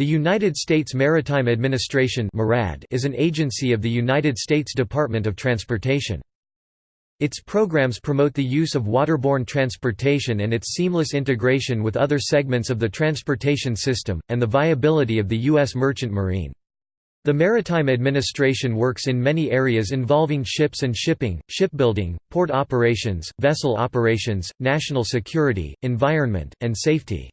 The United States Maritime Administration is an agency of the United States Department of Transportation. Its programs promote the use of waterborne transportation and its seamless integration with other segments of the transportation system, and the viability of the U.S. merchant marine. The Maritime Administration works in many areas involving ships and shipping, shipbuilding, port operations, vessel operations, national security, environment, and safety.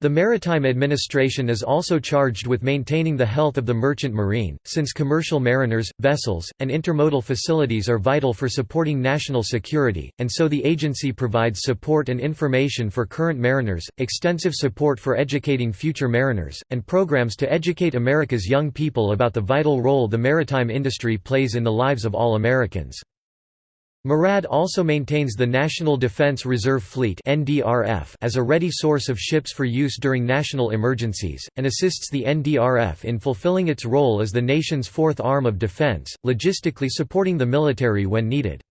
The Maritime Administration is also charged with maintaining the health of the merchant marine, since commercial mariners, vessels, and intermodal facilities are vital for supporting national security, and so the agency provides support and information for current mariners, extensive support for educating future mariners, and programs to educate America's young people about the vital role the maritime industry plays in the lives of all Americans. MARAD also maintains the National Defense Reserve Fleet as a ready source of ships for use during national emergencies, and assists the NDRF in fulfilling its role as the nation's fourth arm of defense, logistically supporting the military when needed.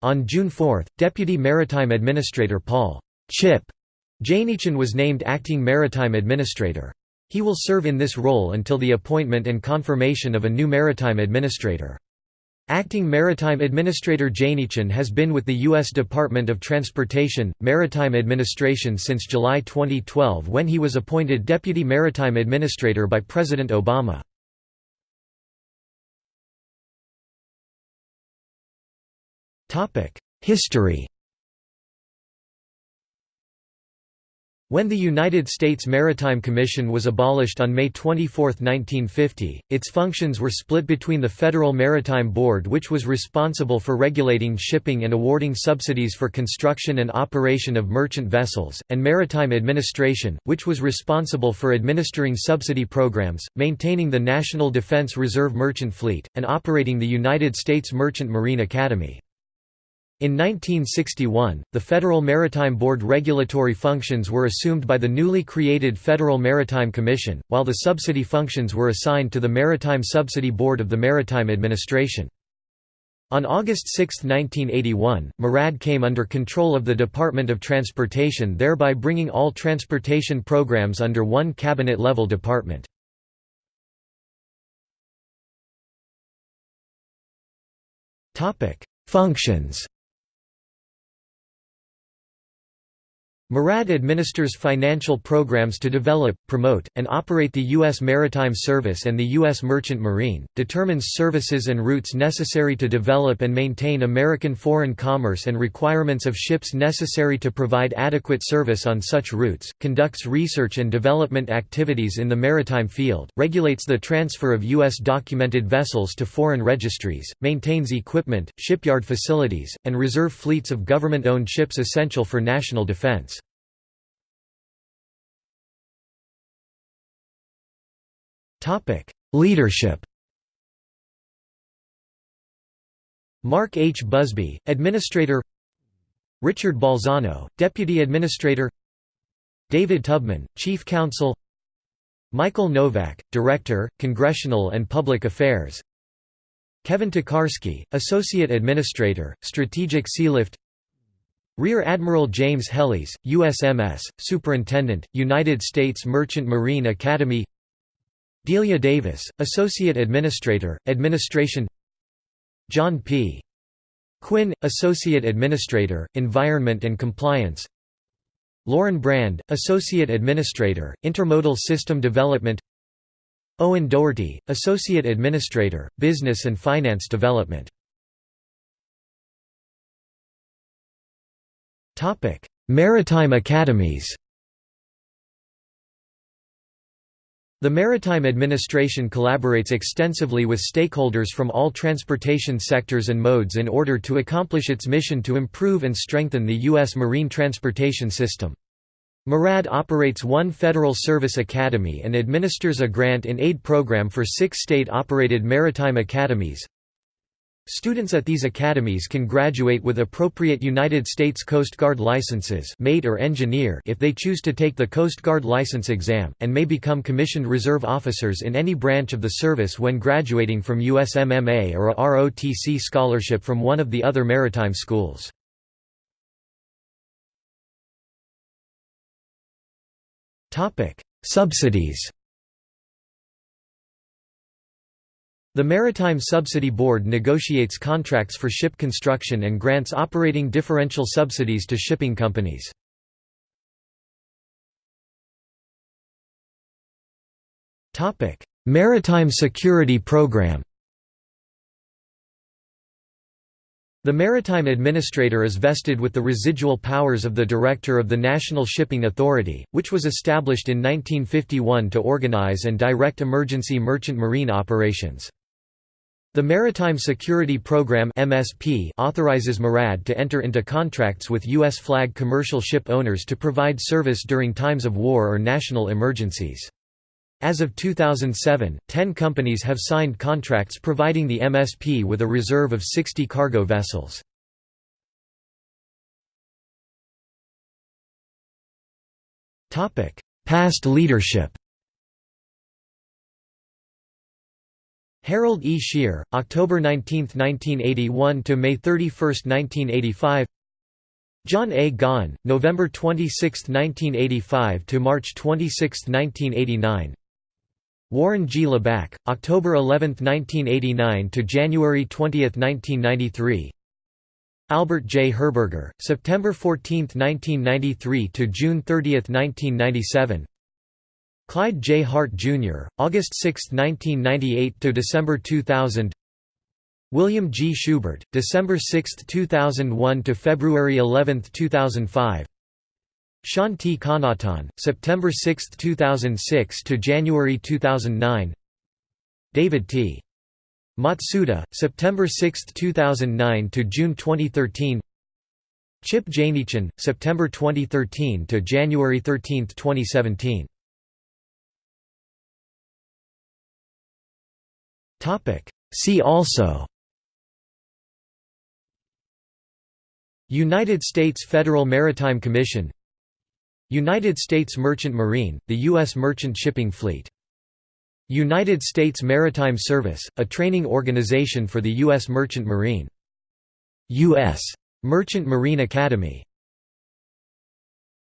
On June 4, Deputy Maritime Administrator Paul Chip Jaenichen was named Acting Maritime Administrator. He will serve in this role until the appointment and confirmation of a new Maritime Administrator. Acting Maritime Administrator Jaenichen has been with the U.S. Department of Transportation, Maritime Administration since July 2012 when he was appointed Deputy Maritime Administrator by President Obama. History When the United States Maritime Commission was abolished on May 24, 1950, its functions were split between the Federal Maritime Board which was responsible for regulating shipping and awarding subsidies for construction and operation of merchant vessels, and Maritime Administration, which was responsible for administering subsidy programs, maintaining the National Defense Reserve Merchant Fleet, and operating the United States Merchant Marine Academy. In 1961, the Federal Maritime Board regulatory functions were assumed by the newly created Federal Maritime Commission, while the subsidy functions were assigned to the Maritime Subsidy Board of the Maritime Administration. On August 6, 1981, MARAD came under control of the Department of Transportation thereby bringing all transportation programs under one cabinet-level department. Functions MARAD administers financial programs to develop, promote, and operate the U.S. Maritime Service and the U.S. Merchant Marine, determines services and routes necessary to develop and maintain American foreign commerce and requirements of ships necessary to provide adequate service on such routes, conducts research and development activities in the maritime field, regulates the transfer of U.S. documented vessels to foreign registries, maintains equipment, shipyard facilities, and reserve fleets of government-owned ships essential for national defense. Topic: Leadership. Mark H. Buzby, Administrator. Richard Balzano, Deputy Administrator. David Tubman, Chief Counsel. Michael Novak, Director, Congressional and Public Affairs. Kevin Tokarski, Associate Administrator, Strategic Sealift. Rear Admiral James Helis, USMS, Superintendent, United States Merchant Marine Academy Delia Davis, Associate Administrator, Administration John P. Quinn, Associate Administrator, Environment and Compliance Lauren Brand, Associate Administrator, Intermodal System Development Owen Doherty, Associate Administrator, Business and Finance Development Maritime Academies The Maritime Administration collaborates extensively with stakeholders from all transportation sectors and modes in order to accomplish its mission to improve and strengthen the U.S. marine transportation system. MARAD operates one Federal Service Academy and administers a grant-in-aid program for six state-operated maritime academies, Students at these academies can graduate with appropriate United States Coast Guard licenses mate or engineer if they choose to take the Coast Guard license exam, and may become commissioned reserve officers in any branch of the service when graduating from USMMA or a ROTC scholarship from one of the other maritime schools. Subsidies The Maritime Subsidy Board negotiates contracts for ship construction and grants operating differential subsidies to shipping companies. Maritime Security Program The Maritime Administrator is vested with the residual powers of the Director of the National Shipping Authority, which was established in 1951 to organize and direct emergency merchant marine operations. The Maritime Security Program (MSP) authorizes MARAD to enter into contracts with U.S. flag commercial ship owners to provide service during times of war or national emergencies. As of 2007, 10 companies have signed contracts providing the MSP with a reserve of 60 cargo vessels. Past leadership Harold E. Shear, October 19, 1981 to May 31, 1985. John A. Gaughan, November 26, 1985 to March 26, 1989. Warren G. Leback, October 11, 1989 to January 20, 1993. Albert J. Herberger, September 14, 1993 to June 30, 1997. Clyde J. Hart, Jr., August 6, 1998 to December 2000. William G. Schubert, December 6, 2001 to February 11, 2005. Sean T. September 6, 2006 to January 2009. David T. Matsuda, September 6, 2009 to June 2013. Chip Jaenichen, September 2013 to January 13, 2017. See also United States Federal Maritime Commission United States Merchant Marine, the U.S. merchant shipping fleet United States Maritime Service, a training organization for the U.S. Merchant Marine U.S. Merchant Marine Academy